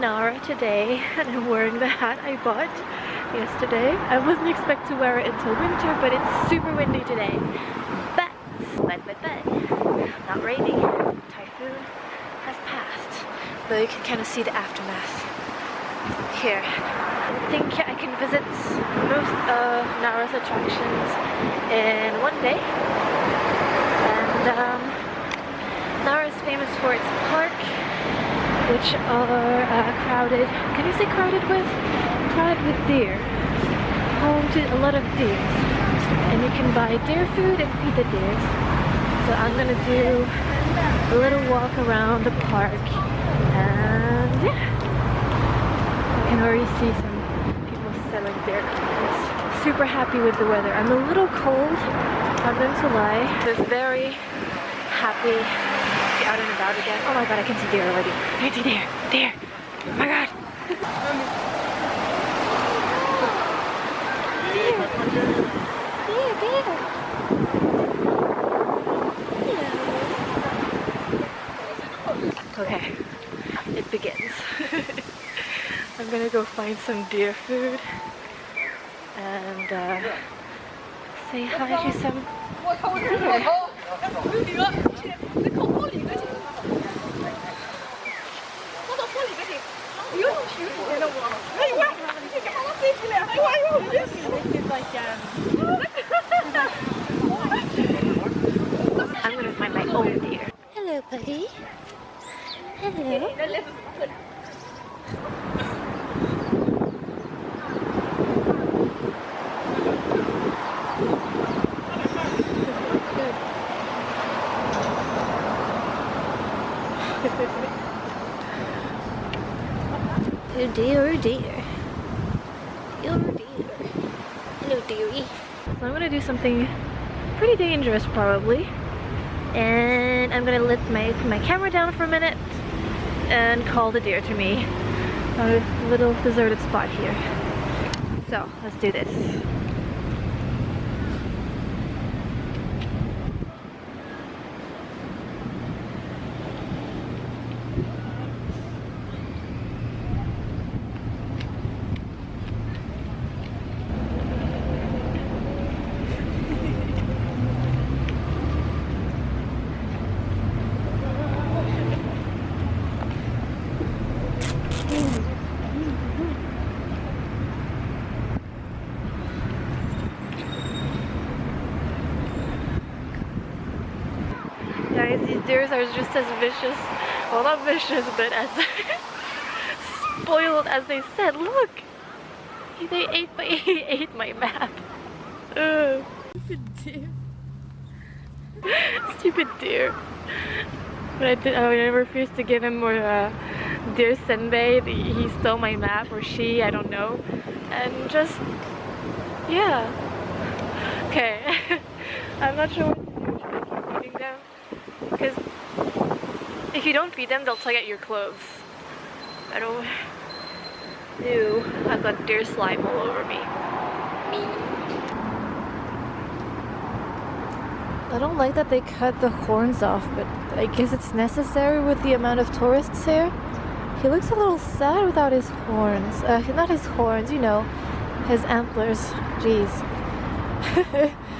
Nara today and I'm wearing the hat I bought yesterday. I wasn't expect to wear it until winter, but it's super windy today. But, but, but, but, not raining. Typhoon has passed. Though you can kind of see the aftermath here. I think I can visit most of Nara's attractions in one day. And um, Nara is famous for its park, which are uh, crowded. Can you say crowded with? Crowded with deer. Home to a lot of deer. And you can buy deer food and feed the deer. So I'm gonna do a little walk around the park. And yeah. I can already see some people selling deer. Super happy with the weather. I'm a little cold, not going to lie. Just very happy out and about again. Oh my god, I can see deer already. I can see deer, deer. Oh my god. Okay, it begins. I'm gonna go find some deer food and uh, say hi to some deer. I'm gonna find my own deer. Hello, buddy. Hello. Dear, oh dear. Hello, dearie. So I'm gonna do something pretty dangerous, probably. And I'm gonna let my my camera down for a minute and call the deer to me. A little deserted spot here. So let's do this. Guys, these deers are just as vicious, well not vicious, but as spoiled as they said. Look! They ate my, he ate my map. Ugh. Stupid deer. Stupid deer. But I, did, I refused to give him more uh, deer senbei. He stole my map, or she, I don't know. And just, yeah. Okay. I'm not sure what to do. Keep feeding them? Because if you don't feed them, they'll tug at your clothes. I don't. Ew, I've got deer slime all over me. Me. I don't like that they cut the horns off, but I guess it's necessary with the amount of tourists here. He looks a little sad without his horns. Uh, not his horns, you know, his antlers. Jeez.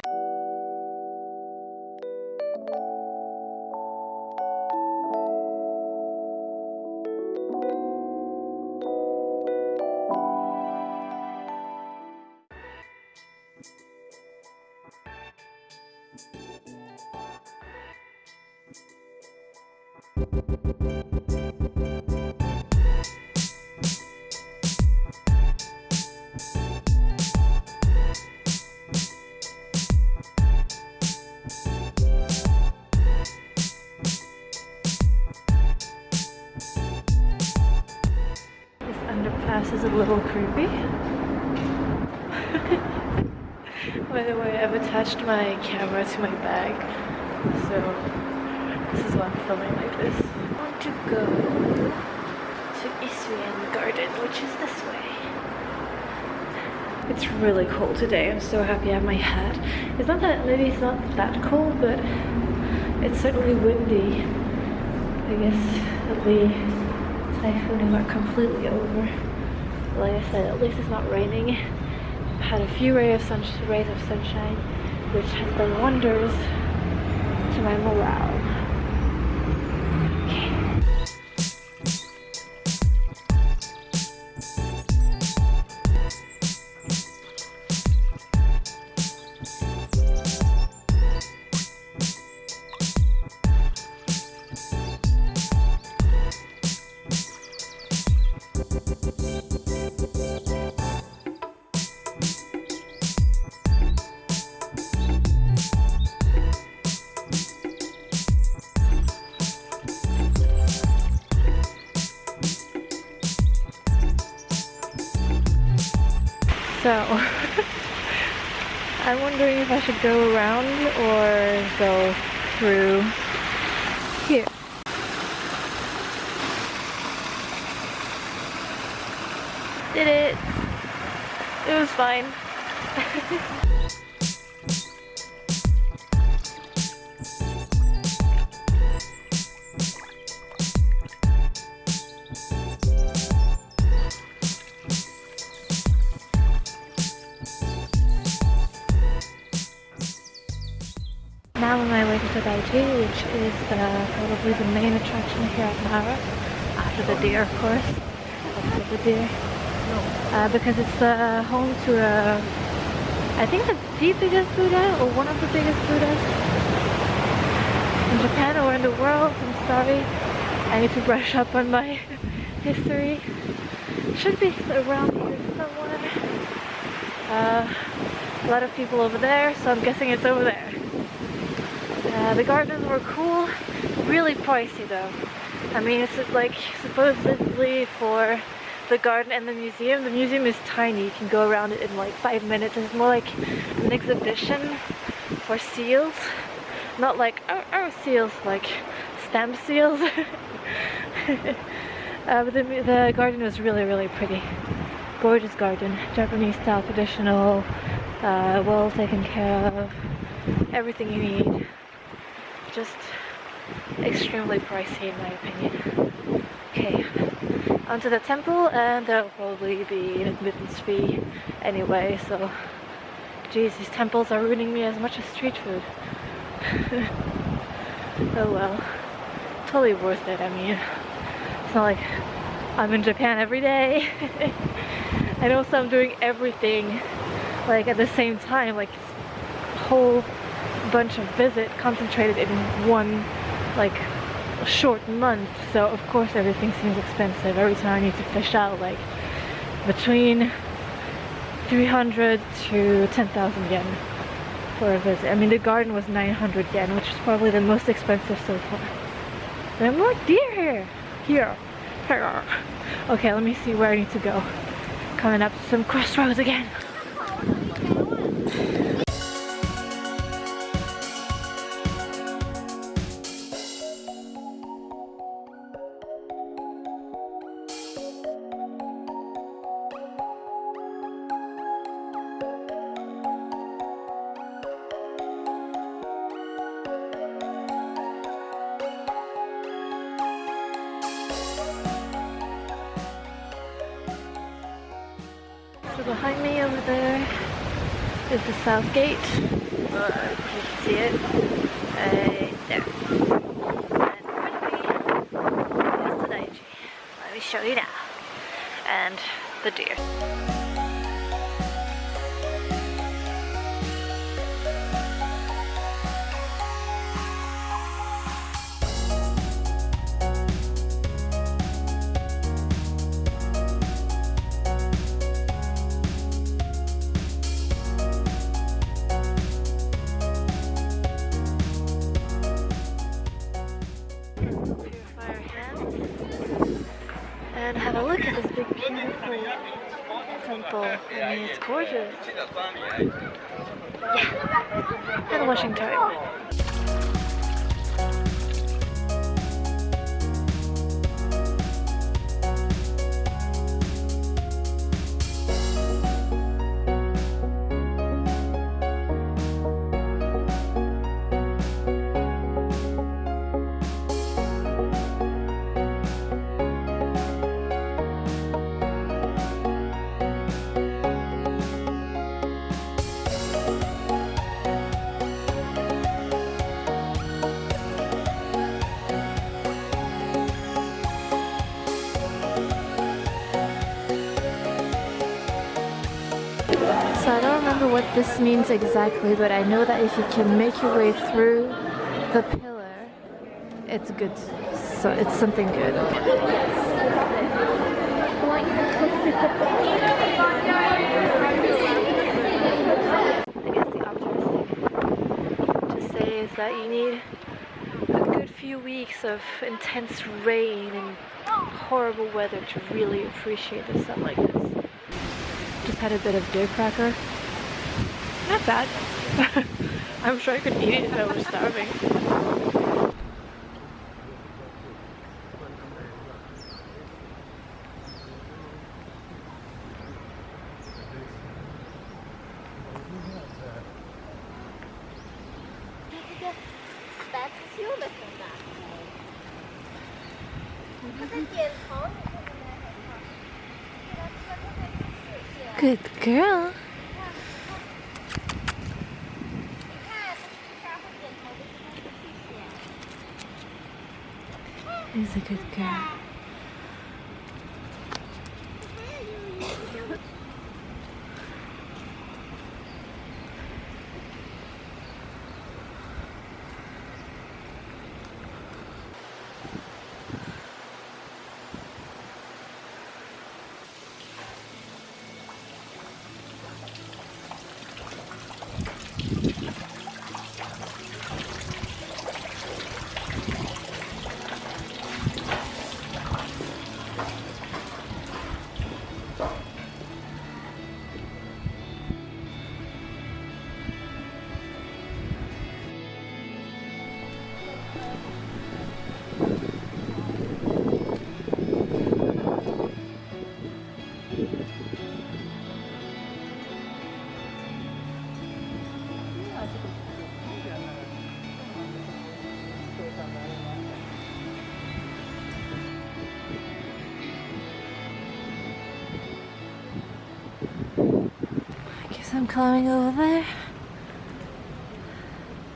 my camera to my bag, so this is why I'm filming like this. I want to go to Isuien Garden, which is this way. It's really cold today. I'm so happy I have my hat. It's not that, maybe it's not that cold, but it's certainly windy. I guess the typhoon is not completely over. Like I said, at least it's not raining. I've had a few rays of, sun rays of sunshine, which has done wonders to my morale. Wondering if I should go around or go through here. Did it! It was fine. is uh, probably the main attraction here at Nara, after the deer of course, after the deer, uh, because it's uh, home to a, I think the, the biggest Buddha, or one of the biggest Buddhas in Japan or in the world, I'm sorry, I need to brush up on my history, should be around here somewhere, uh, a lot of people over there, so I'm guessing it's over there. Uh, the gardens were cool, really pricey though. I mean, it's like supposedly for the garden and the museum. The museum is tiny, you can go around it in like five minutes. It's more like an exhibition for seals. Not like our, our seals, like stamp seals. uh, but the, the garden was really, really pretty. Gorgeous garden, Japanese style, traditional, uh, well taken care of, everything you need just extremely pricey in my opinion. Okay, onto the temple and there'll probably be an admittance fee anyway, so geez, these temples are ruining me as much as street food. oh well, totally worth it, I mean, it's not like I'm in Japan every day. and also I'm doing everything like at the same time, like whole bunch of visit concentrated in one like short month. So of course everything seems expensive. Every time I need to fish out like between 300 to 10,000 yen for a visit. I mean the garden was 900 yen which is probably the most expensive so far. There are more deer here. Here. Here. Okay let me see where I need to go. Coming up to some crossroads again is the south gate. Uh, you can see it. Uh, there. And the Let me show you now. And the deer. I mean, it's gorgeous. Yeah, and washing this means exactly, but I know that if you can make your way through the pillar, it's good. So it's something good. I guess the optimistic thing to say is that you need a good few weeks of intense rain and horrible weather to really appreciate the sun like this. Just had a bit of deer cracker. I'm sure I could eat it if I was starving. Good girl. He's a good girl. I'm climbing over there.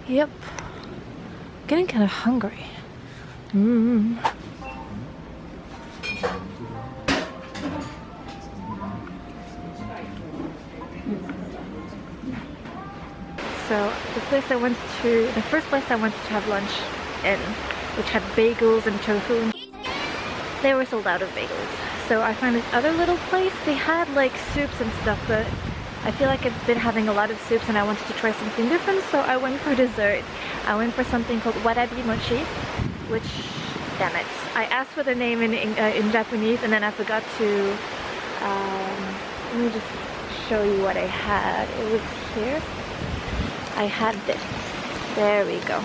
Yep. Getting kind of hungry. Mmm. So the place I went to, the first place I went to have lunch in, which had bagels and tofu, they were sold out of bagels. So I found this other little place, they had like soups and stuff, but I feel like I've been having a lot of soups and I wanted to try something different, so I went for dessert. I went for something called warabi mochi, which, damn it, I asked for the name in, in, uh, in Japanese and then I forgot to, um, let me just show you what I had. It was here. I had this. There we go.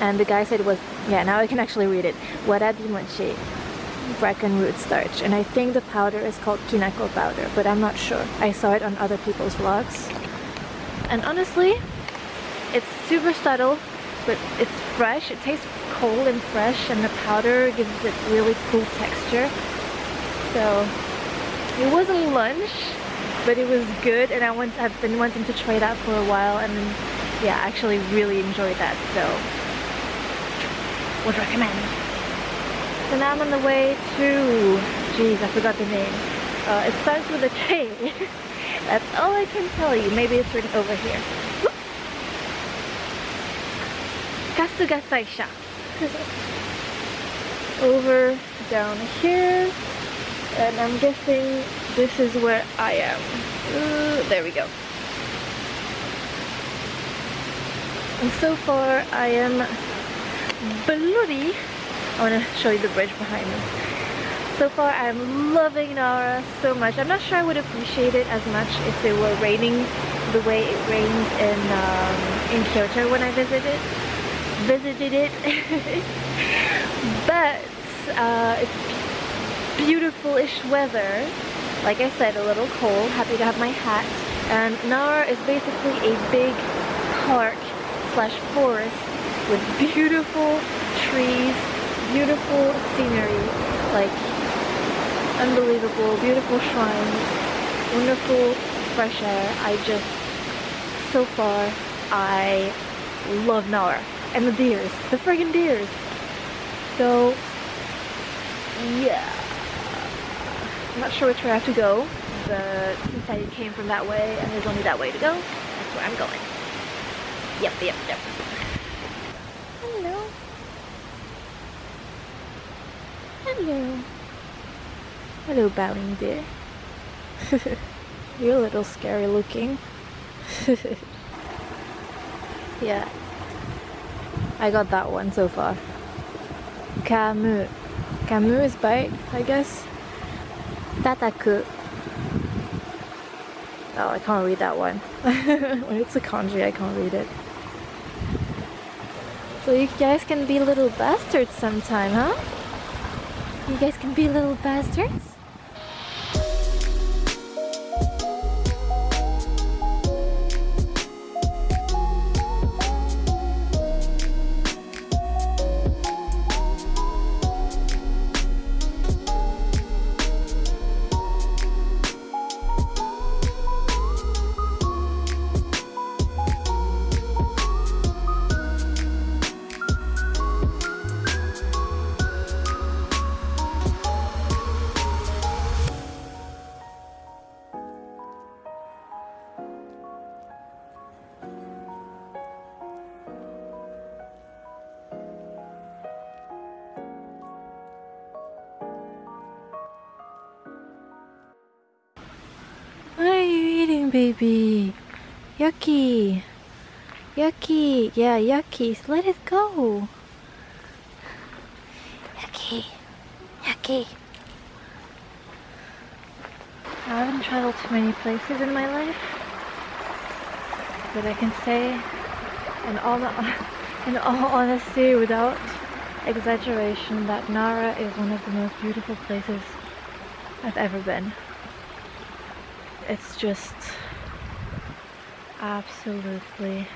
And the guy said it was, yeah, now I can actually read it. Warabi mochi, bracken root starch. And I think the powder is called kinako powder, but I'm not sure. I saw it on other people's vlogs. And honestly, it's super subtle, but it's fresh. It tastes cold and fresh, and the powder gives it really cool texture. So, it wasn't lunch, but it was good and I want I've been wanting to try that for a while and yeah I actually really enjoyed that so would recommend so now I'm on the way to jeez I forgot the name uh, it starts with a K that's all I can tell you maybe it's written over here Kasuga Taisha over down here and I'm guessing this is where I am. Ooh, there we go. And so far I am bloody. I want to show you the bridge behind me. So far I'm loving Nara so much. I'm not sure I would appreciate it as much if it were raining the way it rained in um, in Kyoto when I visited visited it. but uh, it's beautiful-ish weather like I said, a little cold, happy to have my hat. And Nara is basically a big park slash forest with beautiful trees, beautiful scenery, like unbelievable, beautiful shrines, wonderful fresh air. I just, so far, I love Nara. And the deers, the friggin' deers. So, yeah. I'm not sure which way I have to go, but since I came from that way and there's only that way to go, that's where I'm going. Yep, yep, yep. Hello. Hello. Hello, bowing deer. You're a little scary looking. yeah. I got that one so far. Kamu. Kamu is bite, I guess. Tataku. Oh, I can't read that one. when it's a kanji, I can't read it. So you guys can be little bastards sometime, huh? You guys can be a little bastards? Baby? Yucky. Yucky. Yeah, yucky. Let it go. Yucky. Yucky. I haven't traveled to many places in my life, but I can say, in all, in all honesty, without exaggeration, that Nara is one of the most beautiful places I've ever been it's just absolutely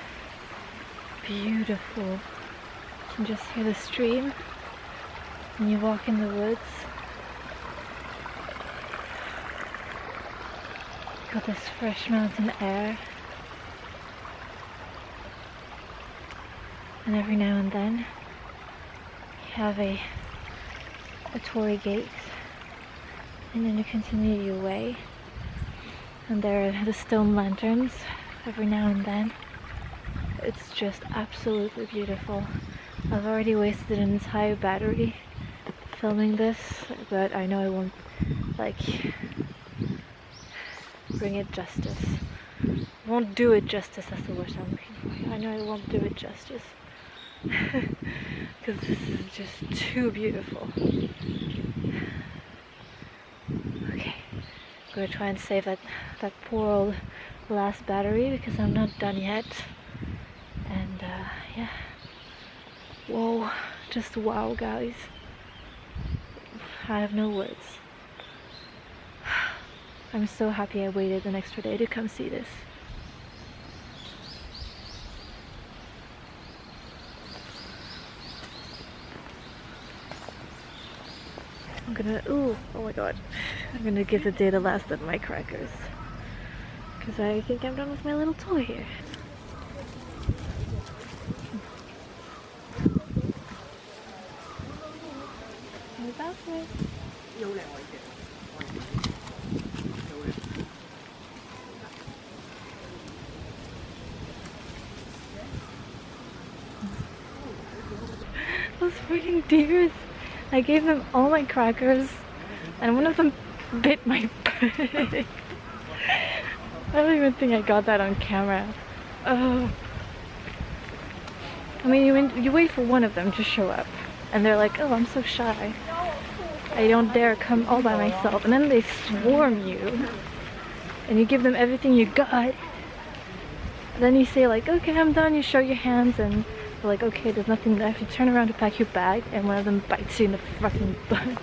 beautiful. You can just hear the stream when you walk in the woods. Got this fresh mountain air. And every now and then you have a a torii gate and then you continue your way and there are the stone lanterns every now and then. It's just absolutely beautiful. I've already wasted an entire battery filming this, but I know I won't like bring it justice. Won't do it justice, that's the word I'm looking for. I know I won't do it justice. Because this is just too beautiful. Okay. I'm Gonna try and save that, that poor old last battery because I'm not done yet. And uh, yeah. Whoa, just wow guys. I have no words. I'm so happy I waited an extra day to come see this. I'm gonna, ooh, oh my god. I'm gonna give the day the last of my crackers. Because I think I'm done with my little toy here. Those freaking deers! I gave them all my crackers and one of them bit my butt. I don't even think I got that on camera. Oh. I mean, you, you wait for one of them to show up and they're like, oh, I'm so shy. I don't dare come all by myself. And then they swarm you and you give them everything you got. Then you say like, okay, I'm done. You show your hands and they're like, okay, there's nothing left. You turn around to pack your bag and one of them bites you in the fucking butt.